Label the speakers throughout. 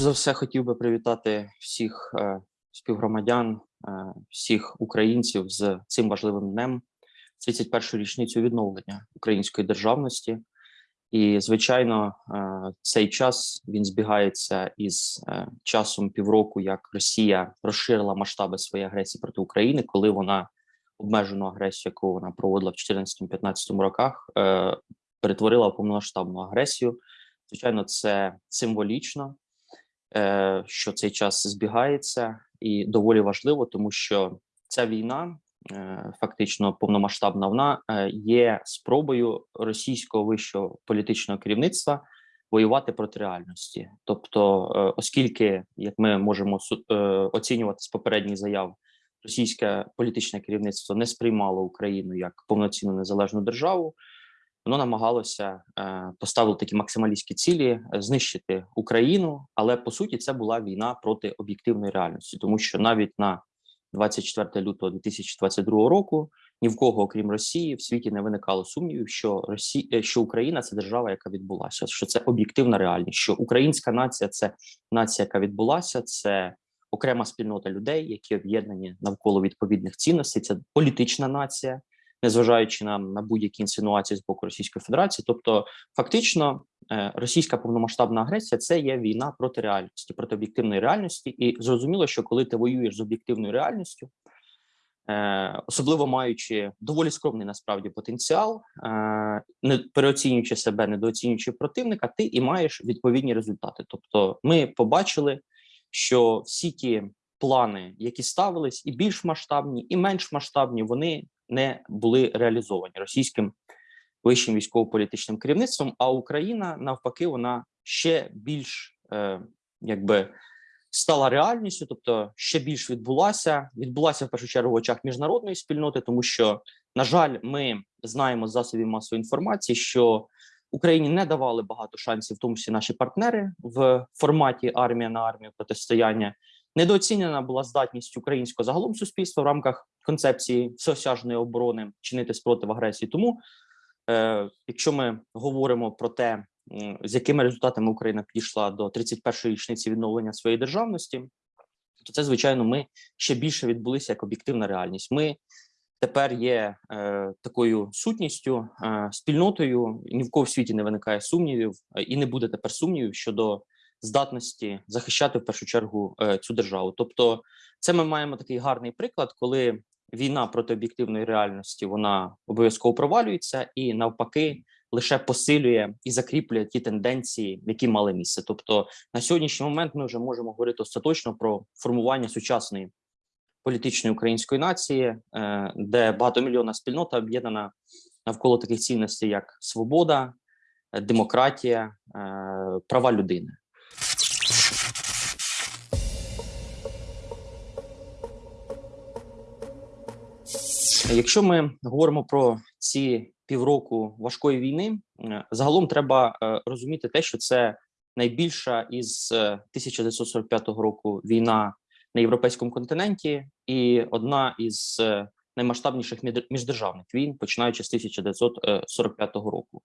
Speaker 1: Перш за все, хотів би привітати всіх е, співгромадян, е, всіх українців з цим важливим днем, 31-ю річницю відновлення української державності. І, звичайно, е, цей час він збігається із часом півроку, як Росія розширила масштаби своєї агресії проти України, коли вона обмежену агресію, яку вона проводила в 2014-2015 роках, перетворила в повномасштабну агресію. Звичайно, це символічно, що цей час збігається, і доволі важливо, тому що ця війна, е, фактично повномасштабна, вона е, є спробою російського вищого політичного керівництва воювати проти реальності. Тобто, е, оскільки, як ми можемо е, оцінювати з попередніх заяв, російське політичне керівництво не сприймало Україну як повноцінну незалежну державу воно намагалося е, поставити такі максималістські цілі, е, знищити Україну, але по суті це була війна проти об'єктивної реальності, тому що навіть на 24 лютого 2022 року ні в кого, окрім Росії, в світі не виникало сумнівів, що Росія, що Україна це держава, яка відбулася, що це об'єктивна реальність, що українська нація це нація, яка відбулася, це окрема спільнота людей, які об'єднані навколо відповідних цінностей. Це політична нація, незважаючи на, на будь-які інсинуації з боку Російської Федерації. Тобто, фактично, е, російська повномасштабна агресія це є війна проти реальності, проти об'єктивної реальності, і зрозуміло, що коли ти воюєш з об'єктивною реальністю. е, Особливо маючи доволі скромний насправді потенціал, е, не переоцінюючи себе, недооцінюючи противника, ти і маєш відповідні результати. Тобто, ми побачили, що всі ті плани, які ставились, і більш масштабні, і менш масштабні, вони не були реалізовані російським вищим військово-політичним керівництвом. А Україна навпаки, вона ще більш е, якби стала реальністю, тобто ще більш відбулася. Відбулася в першу чергу в очах міжнародної спільноти, тому що, на жаль, ми знаємо з засобів масової інформації, що Україні не давали багато шансів, в тому числі наші партнери в форматі армія на армію протистояння. Недооцінена була здатність українського загалом суспільства в рамках концепції всеосяжної оборони чинити спротив агресії. Тому, е, якщо ми говоримо про те, з якими результатами Україна підійшла до 31-ї річниці відновлення своєї державності, то це звичайно ми ще більше відбулися як об'єктивна реальність. Ми тепер є е, такою сутністю, е, спільнотою. Ні в кого в світі не виникає сумнівів, е, і не буде тепер сумнівів щодо здатності захищати в першу чергу е, цю державу. Тобто, це ми маємо такий гарний приклад, коли війна проти об'єктивної реальності вона обов'язково провалюється, і навпаки лише посилює і закріплює ті тенденції, які мали місце. Тобто, на сьогоднішній момент ми вже можемо говорити остаточно про формування сучасної політичної української нації, е, де багатомільйонна спільнота об'єднана навколо таких цінностей, як свобода, е, демократія, права людини. Якщо ми говоримо про ці півроку важкої війни, е, загалом треба е, розуміти те, що це найбільша із е, 1945 року війна на європейському континенті, і одна із е, наймасштабніших міждержавних війн, починаючи з 1945 року.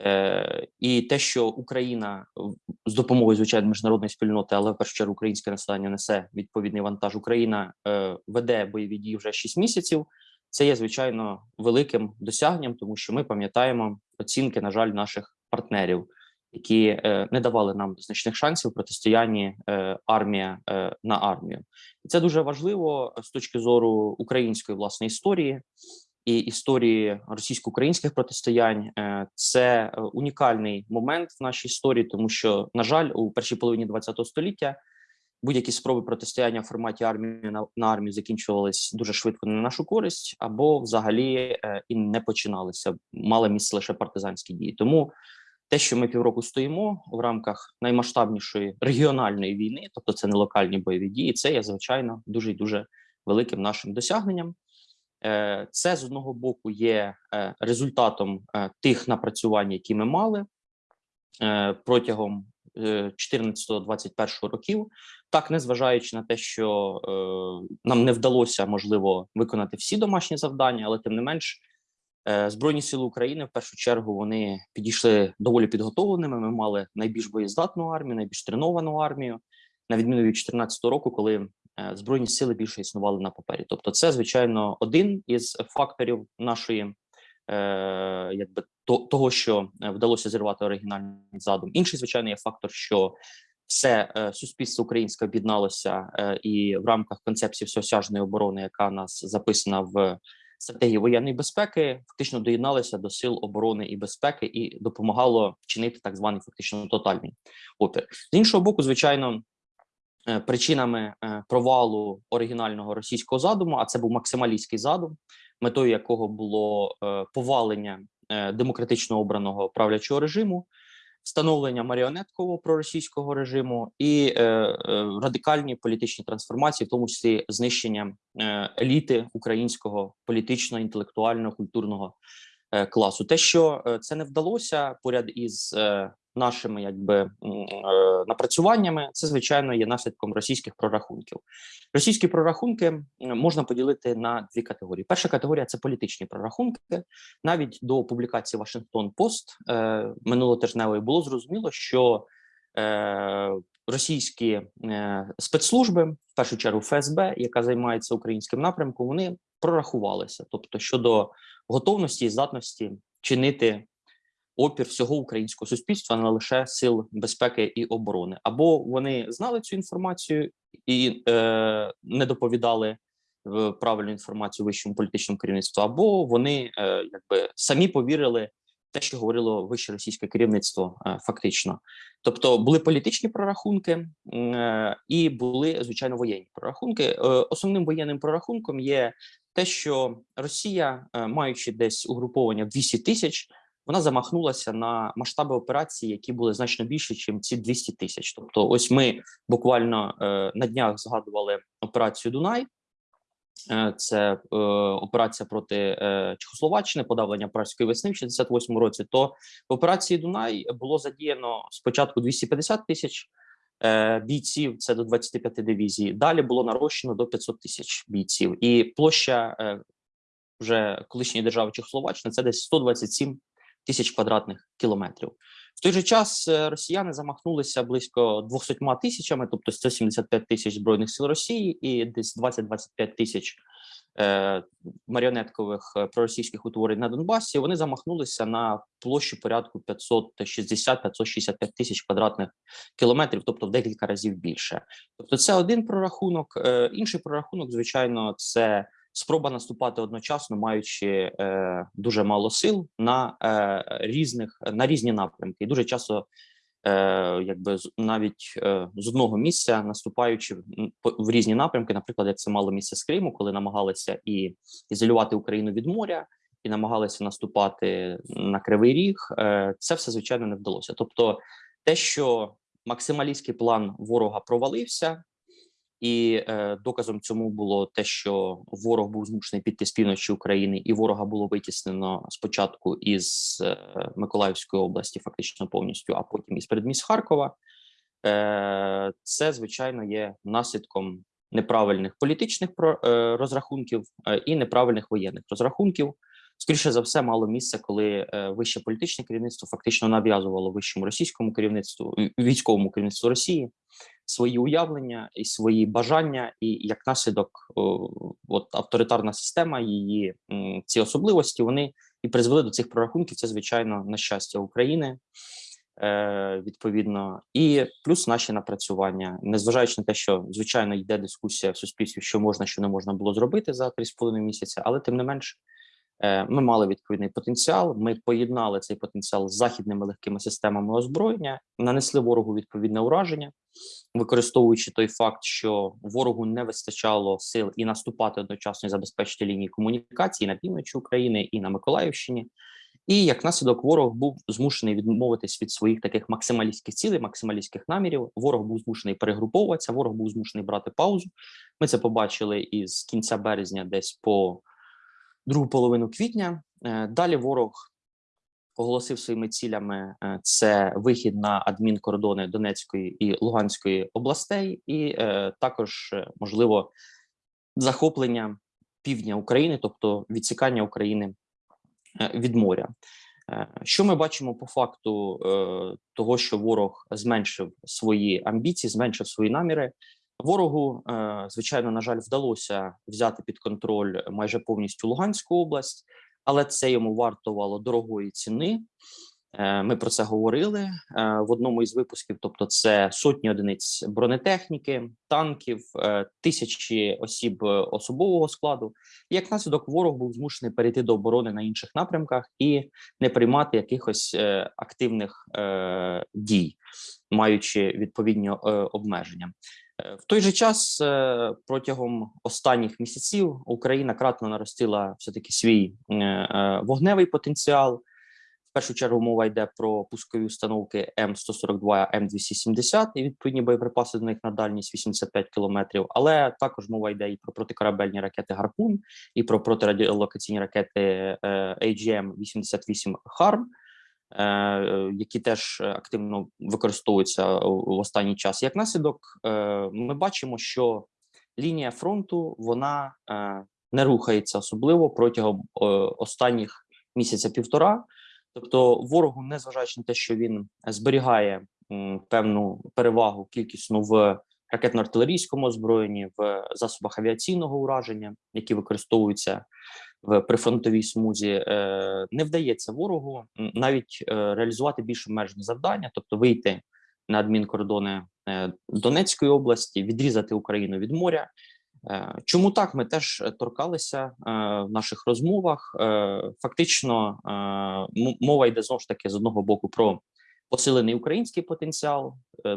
Speaker 1: Е, і те, що Україна з допомогою звичайно міжнародної спільноти, але в першу чергу українське населення несе відповідний вантаж. Україна е, веде бойові дії вже 6 місяців. Це є звичайно великим досягненням, тому що ми пам'ятаємо оцінки, на жаль, наших партнерів, які е, не давали нам значних шансів в протистоянні е, армія е, на армію. І це дуже важливо з точки зору української власної історії і історії російсько-українських протистоянь. Е, Це е, унікальний момент в нашій історії, тому що, на жаль, у першій половині ХХ століття будь-які спроби протистояння в форматі армії на, на армію закінчувались дуже швидко на нашу користь, або взагалі е, і не починалися. Мали місце лише партизанські дії. Тому те, що ми півроку стоїмо в рамках наймасштабнішої регіональної війни, тобто це не локальні бойові дії, це є звичайно дуже і дуже великим нашим досягненням. Е, Це з одного боку є е, результатом е, тих напрацювань, які ми мали протягом 14-21 років, так незважаючи на те, що е, нам не вдалося можливо виконати всі домашні завдання, але тим не менш Е, Збройні сили України в першу чергу вони підійшли доволі підготовленими. Ми мали найбільш боєздатну армію, найбільш треновану армію, на відміну від 2014 року, коли е, збройні сили більше існували на папері. Тобто, це звичайно один із факторів нашої, е, якби то, того, що е, вдалося зірвати оригінальний задум. Інший звичайно є фактор, що все е, суспільство українське об'єдналося і в рамках концепції всеосяжної оборони, яка нас записана в стратегії воєнної безпеки, фактично доєдналися до сил оборони і безпеки і допомагало чинити так званий фактично тотальний опір. З іншого боку, звичайно. Причинами провалу оригінального російського задуму, а це був максималістський задум, метою якого було е, повалення е, демократично обраного правлячого режиму, встановлення маріонеткового проросійського режиму і е, радикальні політичні трансформації, в тому числі знищення еліти українського політичного, інтелектуального, культурного класу. Те, що це не вдалося поряд із нашими якби е, напрацюваннями, це звичайно є наслідком російських прорахунків. Російські прорахунки можна поділити на дві категорії. Перша категорія це політичні прорахунки. Навіть до публікації Вашингтон Пост е, минулотижневої було зрозуміло, що е, російські спецслужби, в першу чергу ФСБ, яка займається українським напрямком, вони прорахувалися, тобто щодо готовності і здатності чинити опір всього українського суспільства, не лише сил безпеки і оборони, або вони знали цю інформацію і е, не доповідали правильну інформацію вищому політичному керівництву, або вони е, якби самі повірили те, що говорило вище російське керівництво, е, фактично. Тобто були політичні прорахунки е, і були звичайно воєнні прорахунки. Е, Основним воєнним прорахунком є те, що Росія, е, маючи десь угруповання в 200 тисяч, вона замахнулася на масштаби операції, які були значно більші, ніж ці 200 тисяч. Тобто, ось ми буквально е, на днях згадували операцію Дунай. Е, Це е, операція проти е, Чехословаччини, подавлення пражської весни в 68 році. То в операції Дунай було задіяно спочатку 250 тисяч е, бійців, це до 25 дивізій. Далі було нарощено до 500 тисяч бійців, і площа е, вже колишньої держави Чехословаччини це десь 127 тисяч квадратних кілометрів. В той же час е, росіяни замахнулися близько 200 тисячами, тобто 175 тисяч збройних сил Росії і десь 20-25 тисяч е, маріонеткових е, проросійських утворень на Донбасі. Вони замахнулися на площу порядку 560-565 тисяч квадратних кілометрів, тобто в декілька разів більше. Тобто, це один прорахунок. Е, інший прорахунок, звичайно, це спроба наступати одночасно, маючи е, дуже мало сил на е, різних на різні напрямки, і дуже часто, е, якби навіть е, з одного місця наступаючи в різні напрямки, наприклад, як це мало місце з Криму, коли намагалися і ізолювати Україну від моря. І намагалися наступати на кривий ріг, е, це все звичайно не вдалося. Тобто, те, що максималістський план ворога провалився, і е, доказом цьому було те, що ворог був змушений піти з півночі України, і ворога було витіснено спочатку із е, Миколаївської області, фактично повністю, а потім із передмість Харкова. Е, це звичайно є наслідком неправильних політичних е, розрахунків е, і неправильних воєнних розрахунків. Скоріше за все, мало місце, коли е, вище політичне керівництво фактично нав'язувало вищому російському керівництву військовому керівництву Росії свої уявлення і свої бажання, і як наслідок, от авторитарна система, її ці особливості вони і призвели до цих прорахунків. Це звичайно на щастя України. Е, відповідно, і плюс наші напрацювання, незважаючи на те, що звичайно йде дискусія в суспільстві, що можна, що не можна було зробити за 3,5 місяця, але тим не менш, е, ми мали відповідний потенціал. Ми поєднали цей потенціал з західними легкими системами озброєння, нанесли ворогу відповідне ураження, використовуючи той факт, що ворогу не вистачало сил і наступати одночасно і забезпечити лінії комунікації на півночі України і на Миколаївщині. І як наслідок, ворог був змушений відмовитись від своїх таких максималістських цілей, максималістських намірів. Ворог був змушений перегруповуватися, ворог був змушений брати паузу. Ми це побачили із кінця березня, десь по другу половину квітня. Е, Далі ворог оголосив своїми цілями е, це вихід на адмінкордони Донецької і Луганської областей, і е, також е, можливо захоплення півдня України, тобто відсікання України від моря. Що ми бачимо по факту того, що ворог зменшив свої амбіції, зменшив свої наміри? Ворогу, звичайно, на жаль, вдалося взяти під контроль майже повністю Луганську область, але це йому вартувало дорогої ціни. Е, Ми про це говорили е, в одному із випусків. Тобто, це сотні одиниць бронетехніки, танків, е, тисячі осіб особового складу. Як наслідок, ворог був змушений перейти до оборони на інших напрямках і не приймати якихось активних дій, маючи відповідні обмеження. Е, В той же час е, протягом останніх місяців Україна кратно наростила все таки свій е, вогневий потенціал. В першу чергу мова йде про пускові установки М142, М270 і відповідні боєприпаси до них на дальність 85 кілометрів. Але також мова йде і про протикорабельні ракети Гарпун, і про протирадіолокаційні ракети е, AGM-88 HARM, е, які теж активно використовуються в останній час. Як наслідок, е, ми бачимо, що лінія фронту вона е, не рухається особливо протягом е, останніх місяця півтора. Тобто, ворогу, незважаючи на те, що він зберігає певну перевагу кількісну в ракетно-артилерійському озброєнні, в засобах авіаційного ураження, які використовуються в прифронтовій смузі, е, не вдається ворогу навіть е, реалізувати більш обмежені завдання, тобто вийти на адмінкордони е, Донецької області, відрізати Україну від моря. Чому так? Ми теж торкалися в наших розмовах. Фактично, мова йде знову ж таки з одного боку про посилений український потенціал,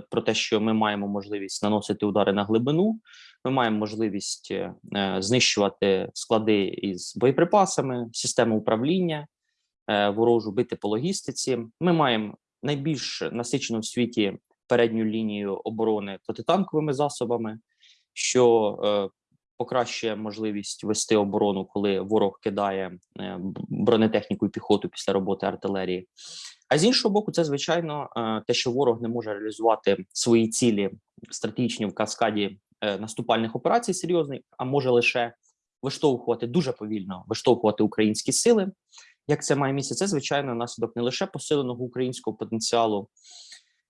Speaker 1: про те, що ми маємо можливість наносити удари на глибину. Ми маємо можливість е, е, знищувати склади із боєприпасами, систему управління, е, ворожу бити по логістиці. Ми маємо найбільш насичену в світі передню лінію оборони протитанковими засобами, що покращує можливість вести оборону, коли ворог кидає бронетехніку і піхоту після роботи артилерії. А з іншого боку, це звичайно те, що ворог не може реалізувати свої цілі стратегічні в каскаді наступальних операцій серйозних, а може лише виштовхувати дуже повільно виштовхувати українські сили. Як це має місце? Це звичайно наслідок не лише посиленого українського потенціалу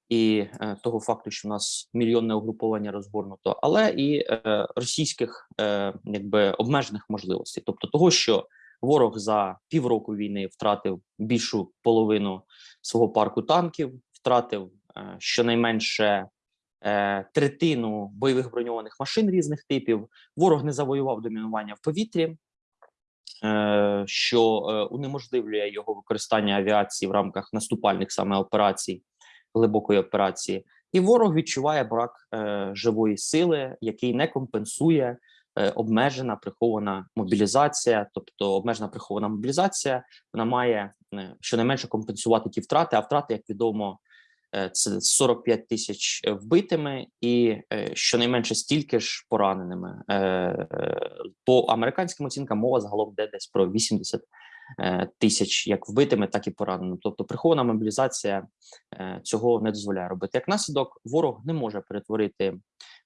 Speaker 1: і е, того факту, що в нас мільйонне угруповання розгорнуто, але і е, російських е, якби обмежених можливостей, тобто того, що ворог за півроку війни втратив більшу половину свого парку танків, втратив е, щонайменше е, третину бойових броньованих машин різних типів. Ворог не завоював домінування в повітрі, е, що е, унеможливлює його використання авіації в рамках наступальних саме операцій, глибокої операції. І ворог відчуває брак е, живої сили, який не компенсує е, обмежена прихована мобілізація. Тобто, обмежена прихована мобілізація вона має е, щонайменше компенсувати ті втрати. А втрати, як відомо, е, це 45 тисяч е, вбитими і е, щонайменше стільки ж пораненими. Е, е, По американським оцінкам мова загалом йде десь про 80 е, тисяч як вбитими, так і пораненими. Тобто прихована мобілізація е, цього не дозволяє робити. Як наслідок, ворог не може перетворити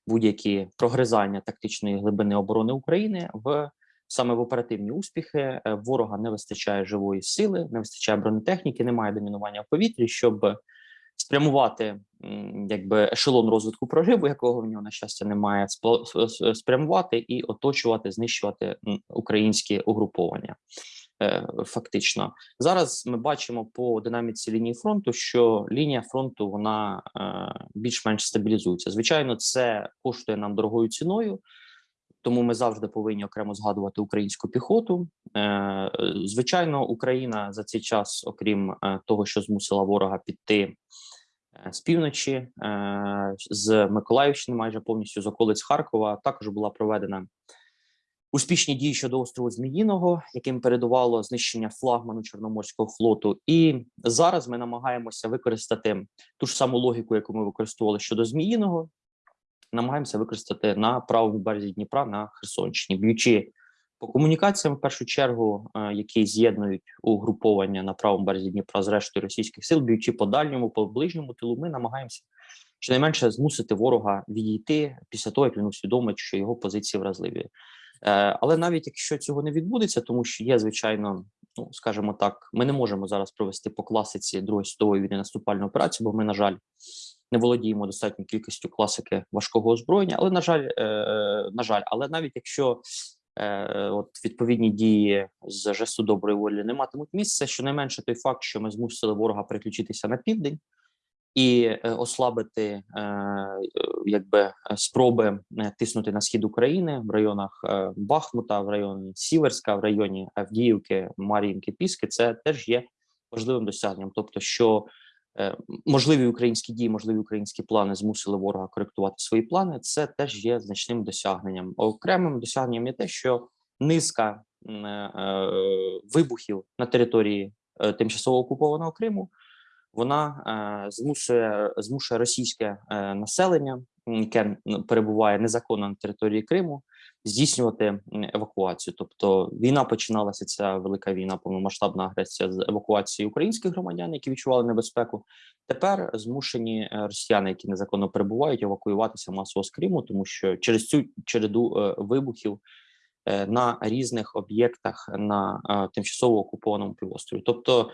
Speaker 1: будь-які прогризання тактичної глибини оборони України в саме в оперативні успіхи. Е, Ворога не вистачає живої сили, не вистачає бронетехніки, немає домінування в повітрі, щоб спрямувати якби ешелон розвитку прориву, якого в нього на щастя немає, спрямувати і оточувати, знищувати українські угруповання. Е, Фактично, зараз ми бачимо по динаміці лінії фронту, що лінія фронту вона е, більш-менш стабілізується. Звичайно, це коштує нам дорогою ціною, тому ми завжди повинні окремо згадувати українську піхоту. Е, Звичайно, Україна за цей час, окрім е, того, що змусила ворога піти е, з півночі, з Миколаївщини, майже повністю з околиць Харкова, також була проведена успішні дії щодо острову Зміїного, яким передувало знищення флагману Чорноморського флоту. І зараз ми намагаємося використати ту ж саму логіку, яку ми використовували щодо Зміїного, намагаємося використати на правому березі Дніпра на Херсонщині, б'ючи по комунікаціям, в першу чергу, е, які з'єднують угруповання на правому березі Дніпра з рештою російських сил, б'ючи по дальньому, по ближньому тилу, ми намагаємося щонайменше змусити ворога відійти після того, як він усвідомить, що його позиції вразливі. Е, Але навіть якщо цього не відбудеться, тому що є звичайно ну скажімо так, ми не можемо зараз провести по класиці Другої світової війни наступальну операцію, бо ми, на жаль, не володіємо достатньою кількістю класики важкого озброєння. Але на жаль, е, на жаль, але навіть якщо е, от відповідні дії з жесту доброї волі не матимуть місця, щонайменше той факт, що ми змусили ворога переключитися на південь і е, ослабити е, якби спроби е, тиснути на схід України в районах Бахмута, в районі Сіверська, в районі Авдіївки, Мар'їнки, Піски, це теж є важливим досягненням. Тобто, що можливі українські дії, можливі українські плани змусили ворога коректувати свої плани. Це теж є значним досягненням. Окремим досягненням є те, що низка е, е, вибухів на території е, тимчасово окупованого Криму вона е, змушує змушує російське е, населення, яке перебуває незаконно на території Криму, здійснювати евакуацію. Тобто війна починалася ця велика війна, повномасштабна агресія з евакуації українських громадян, які відчували небезпеку. Тепер змушені е, росіяни, які незаконно перебувають, евакуюватися масово з Криму, тому що через цю череду е, вибухів. е, На різних об'єктах на тимчасово окупованому півострові, тобто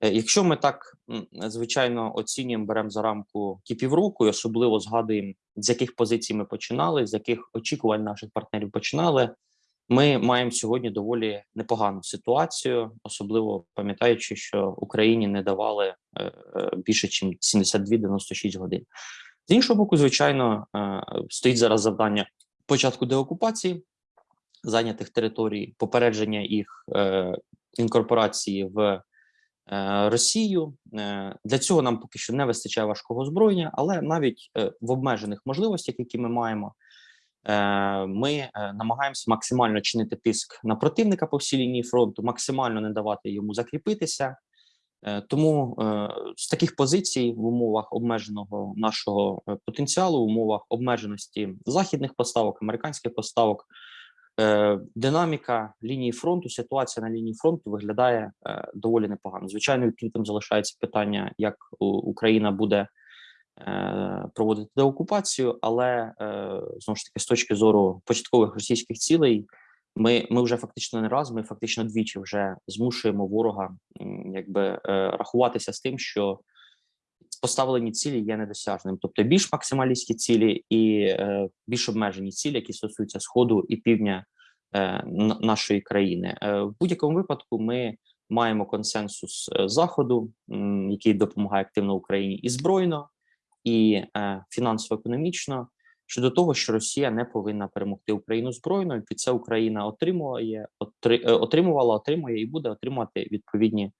Speaker 1: Якщо ми так звичайно оцінюємо, беремо за рамку кіпівруку, і особливо згадуємо, з яких позицій ми починали, з яких очікувань наших партнерів починали, ми маємо сьогодні доволі непогану ситуацію, особливо пам'ятаючи, що Україні не давали е, е, більше, ніж 72-96 годин. З іншого боку, звичайно, е, стоїть зараз завдання початку деокупації зайнятих територій, попередження їх інкорпорації в Росію. Е, Для цього нам поки що не вистачає важкого озброєння, але навіть е, в обмежених можливостях, які ми маємо, е, ми е, намагаємося максимально чинити тиск на противника по всій лінії фронту, максимально не давати йому закріпитися. Е, Тому е, з таких позицій в умовах обмеженого нашого е, потенціалу, в умовах обмеженості західних поставок, американських поставок, е, динаміка лінії фронту, ситуація на лінії фронту виглядає е, доволі непогано. Звичайно, відкритим залишається питання, як Україна буде е, проводити деокупацію, але е, знову ж таки, з точки зору початкових російських цілей, ми, ми вже фактично не раз, ми фактично двічі вже змушуємо ворога якби е, рахуватися з тим, що поставлені цілі є недосяжним, тобто більш максималістські цілі і е, більш обмежені цілі, які стосуються сходу і півдня е, нашої країни. Е, в будь-якому випадку ми маємо консенсус е, заходу, м, який допомагає активно Україні і збройно, і е, фінансово-економічно. Щодо того, що Росія не повинна перемогти Україну збройно, і це Україна отримує, отри, е, отримувала, отримує і буде отримувати відповідні,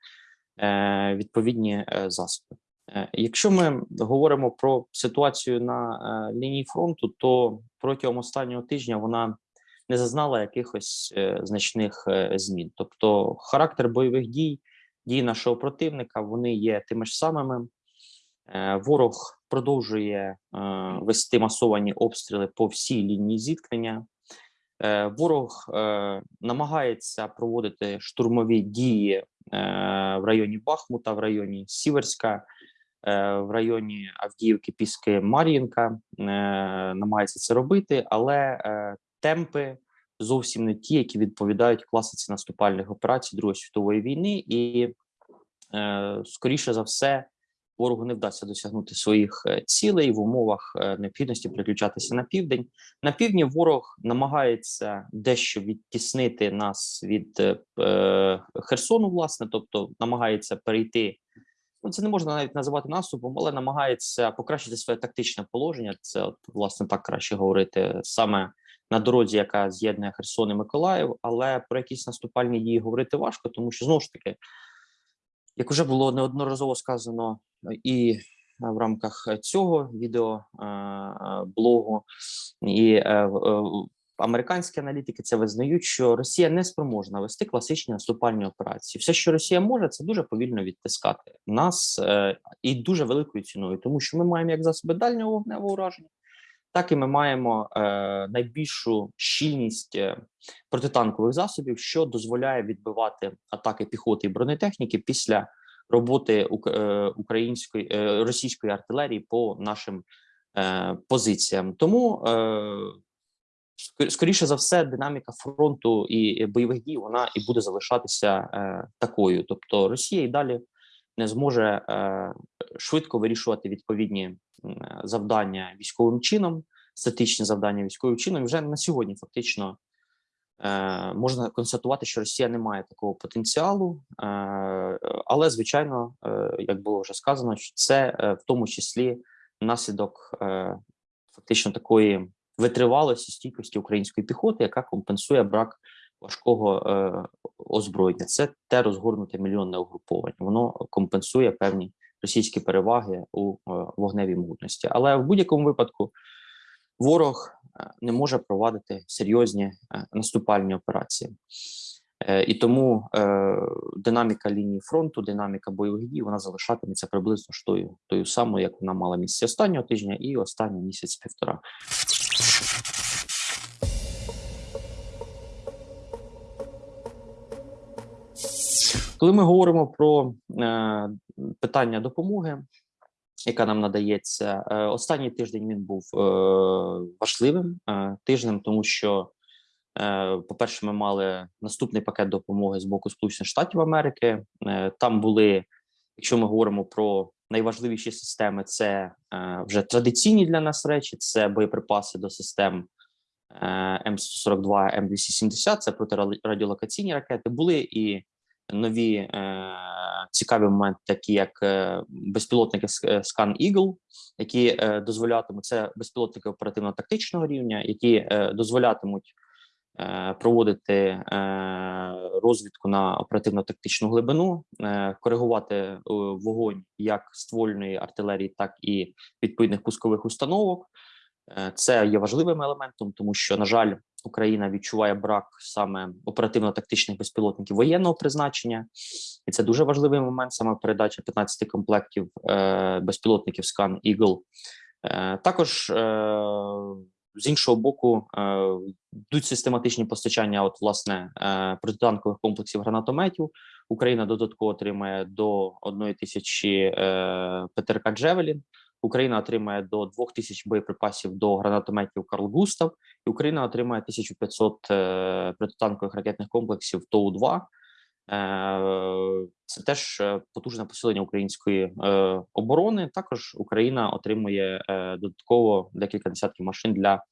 Speaker 1: е, відповідні засоби. Е, Якщо ми говоримо про ситуацію на е, лінії фронту, то протягом останнього тижня вона не зазнала якихось е, значних змін. Тобто, характер бойових дій, дій нашого противника, вони є тими ж самими. Ворог продовжує вести масовані обстріли по всій лінії зіткнення. Ворог намагається проводити штурмові дії в районі Бахмута, в районі Сіверська, в районі Авдіївки, Піски, Мар'їнка. Е, намагається це робити, але е, темпи зовсім не ті, які відповідають класиці наступальних операцій Другої світової війни, і е, скоріше за все. Ворогу не вдасться досягнути своїх е, цілей в умовах е, необхідності переключатися на південь. На півдні ворог намагається дещо відтіснити нас від е, е, Херсону, власне, тобто намагається перейти. Ну, це не можна навіть називати наступом, але намагається покращити своє тактичне положення. Це от власне так краще говорити саме на дорозі, яка з'єднує Херсон і Миколаїв. Але про якісь наступальні дії говорити важко, тому що знову ж таки, як вже було неодноразово сказано і в рамках цього відео е, е, і е, американські аналітики це визнають, що Росія не спроможна вести класичні наступальні операції. Все, що Росія може, це дуже повільно відтискати нас е, і дуже великою ціною, тому що ми маємо як засоби дальнього вогневого ураження, так і ми маємо е, найбільшу щільність е, протитанкових засобів, що дозволяє відбивати атаки піхоти і бронетехніки після роботи е, української е, російської артилерії по нашим е, позиціям. Тому е, скоріше за все, динаміка фронту і бойових дій вона і буде залишатися е, такою. Тобто Росія і далі не зможе е, швидко вирішувати відповідні завдання військовим чином, статичні завдання військовим чином. І вже на сьогодні фактично е, можна констатувати, що Росія не має такого потенціалу, е, але звичайно, е, як було вже сказано, що це е, в тому числі наслідок е, фактично такої витривалості стійкості української піхоти, яка компенсує брак важкого е, озброєння. Це те розгорнуте мільйонне угруповання. Воно компенсує певні російські переваги у е, вогневій мутності. Але в будь-якому випадку ворог е, не може провадити серйозні е, наступальні операції. Е, І тому е, динаміка лінії фронту, динаміка бойових дій, вона залишатиметься приблизно ж тою, тою самою, як вона мала місце останнього тижня і останній місяць-півтора. Коли ми говоримо про е, питання допомоги, яка нам надається, е, останній тиждень він був е, важливим е, тижнем, тому що, е, по-перше, ми мали наступний пакет допомоги з боку Сполучених Штатів Америки. Е, там були, якщо ми говоримо про найважливіші системи, це е, вже традиційні для нас речі, це боєприпаси до систем е, М142, М270, це протирадіолокаційні ракети. Були і нові е, цікаві моменти, такі як е, безпілотники Scan Eagle, які е, дозволятимуть це безпілотники оперативно-тактичного рівня, які е, дозволятимуть е, проводити е, розвідку на оперативно-тактичну глибину, е, коригувати е, вогонь як ствольної артилерії, так і відповідних пускових установок. Е, Це є важливим елементом, тому що, на жаль, Україна відчуває брак саме оперативно-тактичних безпілотників воєнного призначення, і це дуже важливий момент. Саме передача 15 комплектів е, безпілотників Eagle. Е, також е, з іншого боку е, йдуть систематичні постачання. От власне е, протитанкових комплексів гранатометів. Україна додатково отримає до 1 тисячі е, ПТРК Джевелін. Україна отримає до 2000 боєприпасів до гранатометів Карл Густав, і Україна отримає 1500 е, протитанкових ракетних комплексів ТОУ-2. Е, Це теж е, потужне посилення української е, оборони. Також Україна отримує додатково декілька десятків машин для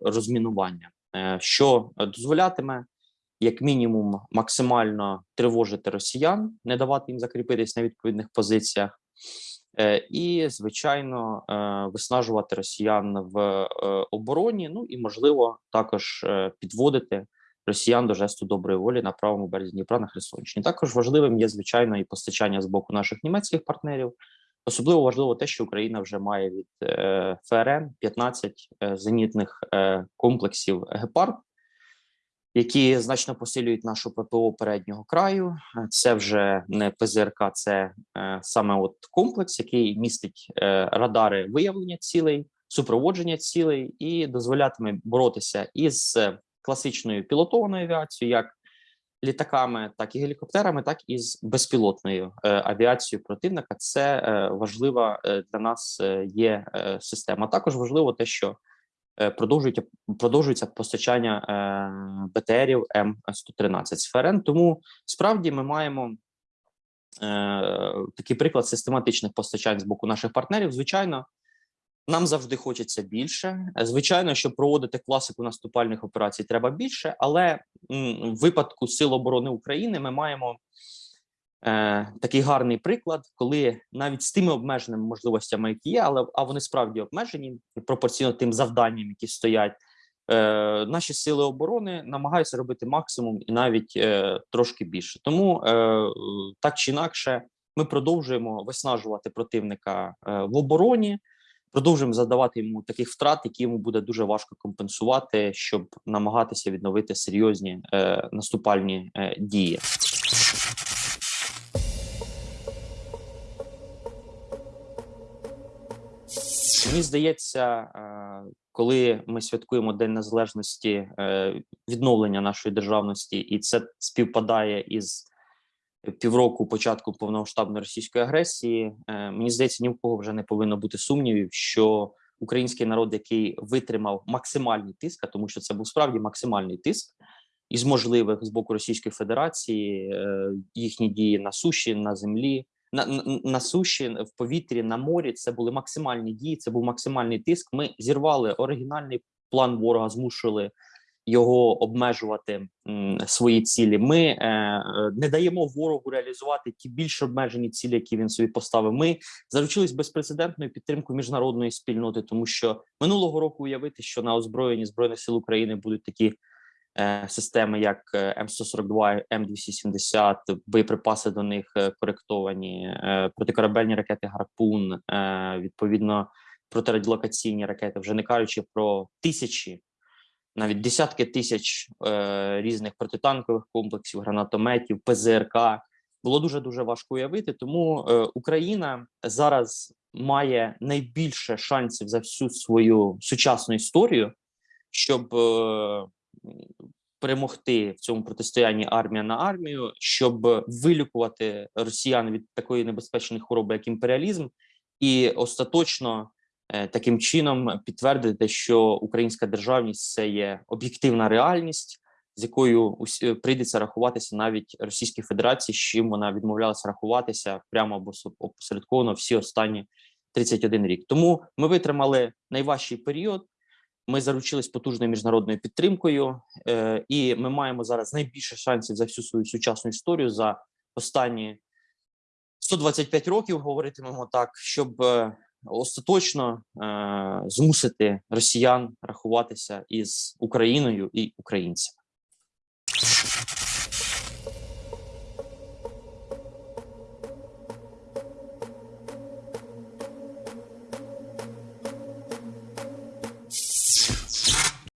Speaker 1: розмінування, що дозволятиме. Як мінімум, максимально тривожити росіян, не давати їм закріпитись на відповідних позиціях, і звичайно виснажувати росіян в обороні. Ну і можливо також підводити росіян до жесту доброї волі на правому березі Дніпра на Херсонщині. Також важливим є звичайно і постачання з боку наших німецьких партнерів. Особливо важливо те, що Україна вже має від е, ФРН 15 е, зенітних е, комплексів Гепард, які значно посилюють нашу ППО переднього краю. Це вже не ПЗРК, це саме от комплекс, який містить радари виявлення цілей, супроводження цілей і дозволятиме боротися із класичною пілотованою авіацією, як літаками, так і гелікоптерами, так і з безпілотною е, авіацією противника. Це е, важлива е, для нас є система. Також важливо те, що продовжується продовжується постачання БТРів М113 з ФРН. Тому справді ми маємо. Такий приклад систематичних постачань з боку наших партнерів. Звичайно, нам завжди хочеться більше. Е, Звичайно, щоб проводити класику наступальних операцій, треба більше, але в випадку Сил оборони України ми маємо е, такий гарний приклад, коли навіть з тими обмеженими можливостями, які є, але а вони справді обмежені пропорційно тим завданням, які стоять. Е, наші сили оборони намагаються робити максимум і навіть е, трошки більше. Тому е, так чи інакше, ми продовжуємо виснажувати противника е, в обороні, продовжуємо задавати йому таких втрат, які йому буде дуже важко компенсувати, щоб намагатися відновити серйозні е, наступальні е, дії. Мені здається, е, коли ми святкуємо День Незалежності, е, відновлення нашої державності, і це співпадає із півроку початку повномасштабної російської агресії, е, мені здається, ні в кого вже не повинно бути сумнівів, що український народ, який витримав максимальний тиск, а тому що це був справді максимальний тиск із можливих з боку Російської Федерації, е, їхні дії на суші, на землі, на, на, на суші, в повітрі, на морі. Це були максимальні дії. Це був максимальний тиск. Ми зірвали оригінальний план ворога, змусили його обмежувати свої цілі. Ми е, е, не даємо ворогу реалізувати ті більш обмежені цілі, які він собі поставив. Ми заручились безпрецедентною підтримкою міжнародної спільноти, тому що минулого року уявити, що на озброєнні збройних сил України будуть такі. е, Системи, як е, М142, М270, боєприпаси до них коректовані, протикорабельні ракети Гарпун, е, відповідно протирадіолокаційні ракети, вже не кажучи про тисячі навіть десятки тисяч е, різних протитанкових комплексів, гранатометів, ПЗРК. Було дуже дуже важко уявити. Тому е, Україна зараз має найбільше шансів за всю свою сучасну історію, щоб е, перемогти в цьому протистоянні армія на армію, щоб вилікувати росіян від такої небезпечної хвороби, як імперіалізм, і остаточно таким чином підтвердити, що українська державність це є об'єктивна реальність, з якою усі- прийдеться рахуватися навіть Російській Федерації, з чим вона відмовлялася рахуватися прямо або опосередковано всі останні 31 рік. Тому ми витримали найважчий період. Ми заручились потужною міжнародною підтримкою, е, і ми маємо зараз найбільше шансів за всю свою сучасну історію за останні 125 років, говоритимемо так, щоб е, остаточно е, змусити росіян рахуватися із Україною і українцями.